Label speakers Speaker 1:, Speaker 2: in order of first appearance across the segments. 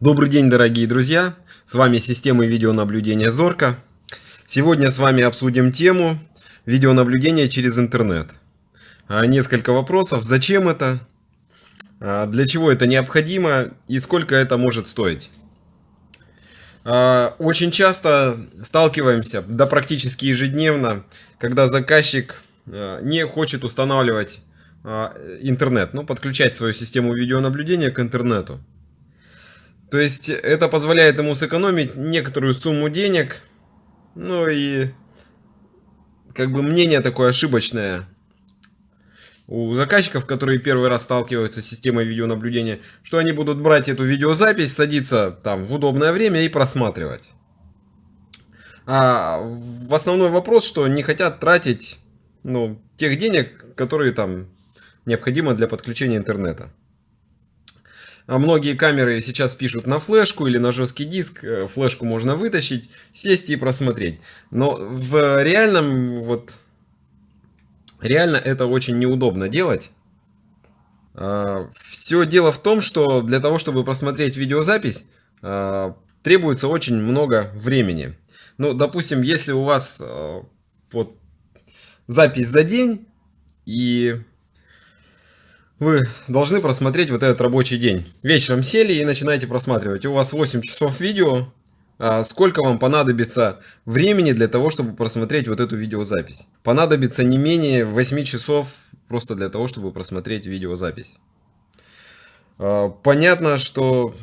Speaker 1: Добрый день, дорогие друзья! С вами система видеонаблюдения Зорка. Сегодня с вами обсудим тему видеонаблюдения через интернет. А, несколько вопросов. Зачем это? А, для чего это необходимо? И сколько это может стоить? А, очень часто сталкиваемся, да практически ежедневно, когда заказчик не хочет устанавливать интернет, ну подключать свою систему видеонаблюдения к интернету. То есть это позволяет ему сэкономить некоторую сумму денег. Ну и как бы мнение такое ошибочное у заказчиков, которые первый раз сталкиваются с системой видеонаблюдения, что они будут брать эту видеозапись, садиться там в удобное время и просматривать. А в основной вопрос, что не хотят тратить ну, тех денег, которые там необходимо для подключения интернета. А многие камеры сейчас пишут на флешку или на жесткий диск. Э, флешку можно вытащить, сесть и просмотреть. Но в реальном, вот, реально это очень неудобно делать. А, Все дело в том, что для того, чтобы просмотреть видеозапись, а, требуется очень много времени. Ну, допустим, если у вас вот запись за день и вы должны просмотреть вот этот рабочий день. Вечером сели и начинаете просматривать. У вас 8 часов видео. А сколько вам понадобится времени для того, чтобы просмотреть вот эту видеозапись? Понадобится не менее 8 часов просто для того, чтобы просмотреть видеозапись. А, понятно, что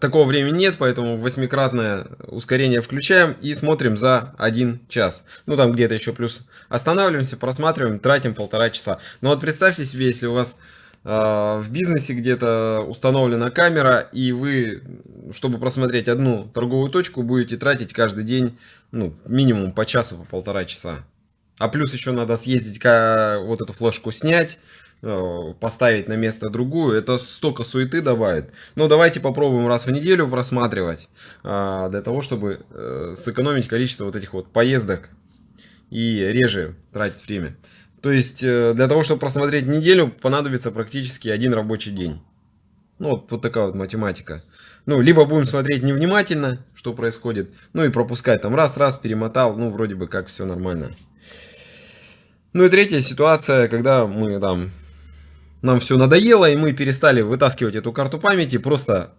Speaker 1: такого времени нет, поэтому восьмикратное ускорение включаем и смотрим за один час. Ну там где-то еще плюс останавливаемся, просматриваем, тратим полтора часа. Но вот представьте себе, если у вас э, в бизнесе где-то установлена камера и вы, чтобы просмотреть одну торговую точку, будете тратить каждый день ну, минимум по часу, по полтора часа. А плюс еще надо съездить, вот эту флешку снять, Э, поставить на место другую, это столько суеты добавит. Но давайте попробуем раз в неделю просматривать, а, для того, чтобы э, сэкономить количество вот этих вот поездок и реже тратить время. То есть, э, для того, чтобы просмотреть неделю, понадобится практически один рабочий день. Ну, вот, вот такая вот математика. Ну, либо будем смотреть невнимательно, что происходит, ну и пропускать там раз-раз, перемотал, ну, вроде бы как все нормально. Ну и третья ситуация, когда мы там нам все надоело, и мы перестали вытаскивать эту карту памяти, просто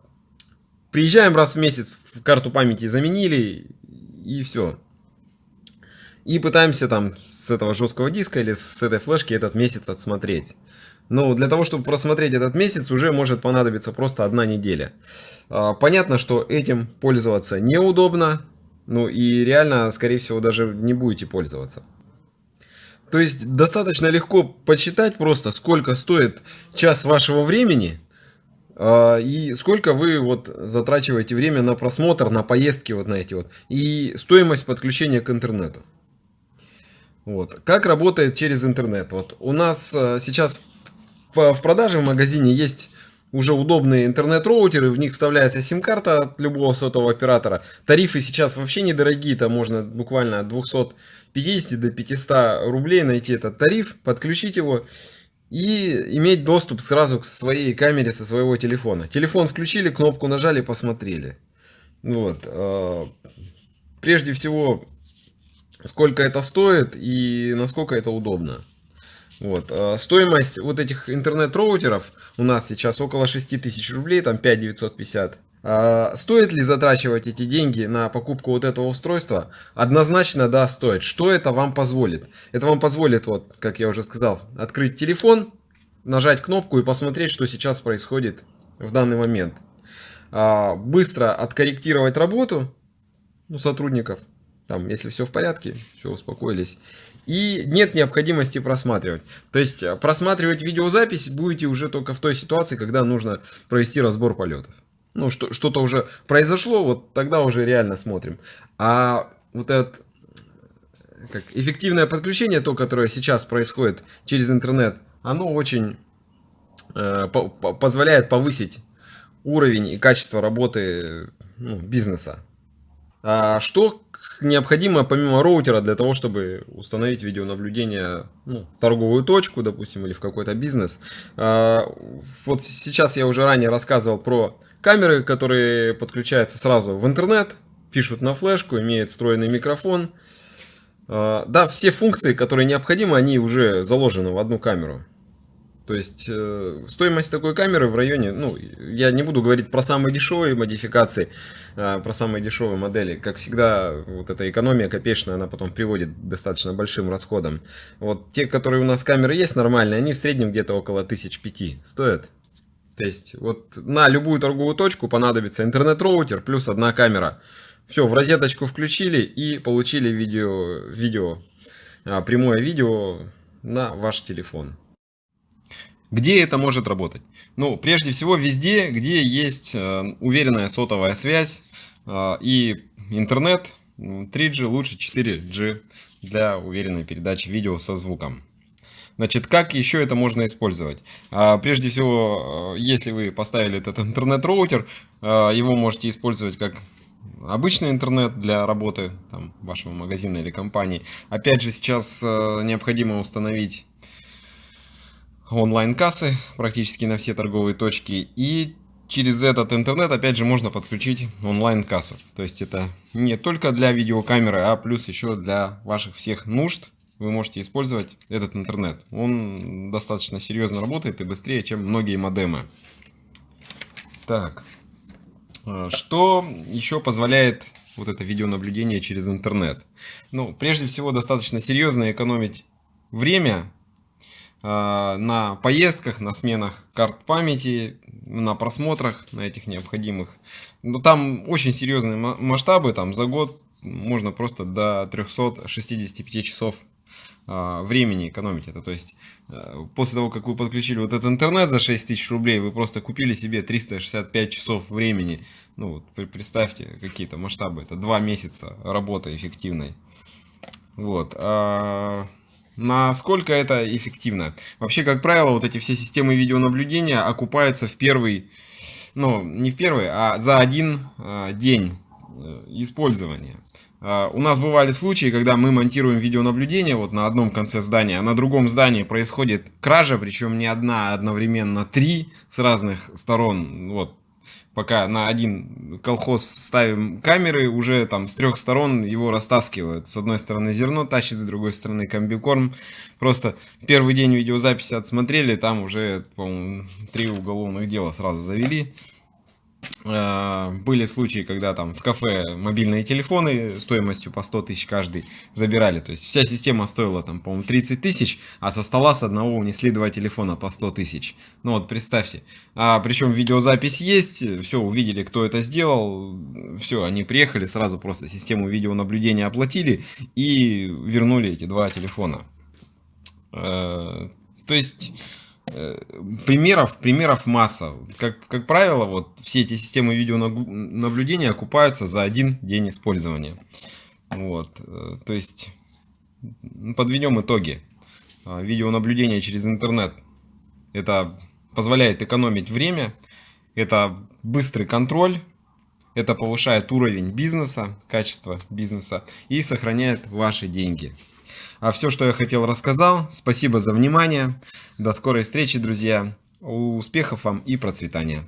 Speaker 1: приезжаем раз в месяц, в карту памяти заменили, и все. И пытаемся там с этого жесткого диска или с этой флешки этот месяц отсмотреть. Но для того, чтобы просмотреть этот месяц, уже может понадобиться просто одна неделя. А, понятно, что этим пользоваться неудобно, ну и реально, скорее всего, даже не будете пользоваться. То есть достаточно легко подсчитать просто, сколько стоит час вашего времени э, и сколько вы вот затрачиваете время на просмотр, на поездки вот на эти вот и стоимость подключения к интернету. Вот. Как работает через интернет? Вот у нас э, сейчас в, продаже в магазине есть уже удобные интернет-роутеры, в них вставляется сим-карта от любого сотового оператора. Тарифы сейчас вообще недорогие, там можно буквально от 250 до 500 рублей найти этот тариф, подключить его и иметь доступ сразу к своей камере со своего телефона. Телефон включили, кнопку нажали, посмотрели. Вот. Э, прежде всего, сколько это стоит и насколько это удобно. Вот. А стоимость вот этих интернет-роутеров у нас сейчас около 6000 рублей, там 5950. А стоит ли затрачивать эти деньги на покупку вот этого устройства? Однозначно да, стоит. Что это вам позволит? Это вам позволит, вот, как я уже сказал, открыть телефон, нажать кнопку и посмотреть, что сейчас происходит в данный момент. А, быстро откорректировать работу ну, сотрудников, там, если все в порядке, все успокоились. И нет необходимости просматривать. То есть э, просматривать видеозапись будете уже только в той ситуации, когда нужно провести разбор полетов. Ну, что-то уже произошло, вот тогда уже реально смотрим. А вот это как, эффективное подключение, то, которое сейчас происходит через интернет, оно очень э, по позволяет повысить уровень и качество работы ну, бизнеса. А что необходимо помимо роутера для того, чтобы установить видеонаблюдение, ну, торговую точку, допустим, или в какой-то бизнес? А, вот сейчас я уже ранее рассказывал про камеры, которые подключаются сразу в интернет, пишут на флешку, имеют встроенный микрофон. А, да, все функции, которые необходимы, они уже заложены в одну камеру. То есть э, стоимость такой камеры в районе, ну, я не буду говорить про самые дешевые модификации, э, про самые дешевые модели. Как всегда, вот эта экономия копеечная, она потом приводит к достаточно большим расходам. Вот те, которые у нас камеры есть нормальные, они в среднем где-то около 1005 стоят. То есть вот на любую торговую точку понадобится интернет-роутер плюс одна камера. Все, в розеточку включили и получили видео, видео, а, прямое видео на ваш телефон. Где это может работать? Ну, прежде всего, везде, где есть э, уверенная сотовая связь э, и интернет, 3G лучше 4G для уверенной передачи видео со звуком. Значит, как еще это можно использовать? А, прежде всего, э, если вы поставили этот интернет-роутер, его можете использовать как обычный интернет для работы там, вашего магазина или компании. Опять же, сейчас необходимо установить онлайн-кассы практически на все торговые точки. И через этот интернет, опять же, можно подключить онлайн-кассу. То есть это не только для видеокамеры, а плюс еще для ваших всех нужд вы можете использовать этот интернет. Он достаточно серьезно работает и быстрее, чем многие модемы. Так, а, что еще позволяет вот это видеонаблюдение через интернет? Ну, прежде всего, достаточно серьезно экономить время на поездках, на сменах карт памяти, на просмотрах, на этих необходимых. Но там очень серьезные масштабы, там за год можно просто до 365 часов а, времени экономить это. То есть э, после того, как вы подключили вот этот интернет за 6000 рублей, вы просто купили себе 365 часов времени. Ну вот представьте какие-то масштабы. Это два месяца работы эффективной. Вот. А Насколько это эффективно? Вообще, как правило, вот эти все системы видеонаблюдения окупаются в первый, ну, не в первый, а за один э, день э, использования. Uh, у нас бывали случаи, когда мы монтируем видеонаблюдение вот на одном конце здания, а на другом здании происходит кража, причем не одна, а одновременно три с разных сторон. Вот пока на один колхоз ставим камеры, уже там с трех сторон его растаскивают. С одной стороны зерно тащит, с другой стороны комбикорм. Просто первый день видеозаписи отсмотрели, там уже, по-моему, три уголовных дела сразу завели. Э, были случаи, когда там в кафе мобильные телефоны стоимостью по 100 тысяч каждый забирали. То есть вся система стоила там, по-моему, 30 тысяч, а со стола с одного унесли два телефона по 100 тысяч. Ну вот представьте. А, причем видеозапись есть, все, увидели, кто это сделал. Все, они приехали, сразу просто систему видеонаблюдения оплатили и вернули эти два телефона. Э, то есть примеров, примеров масса. Как, как правило, вот все эти системы видеонаблюдения окупаются за один день использования. Вот, э, то есть, подведем итоги. А, видеонаблюдение через интернет. Это позволяет экономить время, это быстрый контроль, это повышает уровень бизнеса, качество бизнеса и сохраняет ваши деньги. А все, что я хотел, рассказал. Спасибо за внимание. До скорой встречи, друзья. Успехов вам и процветания.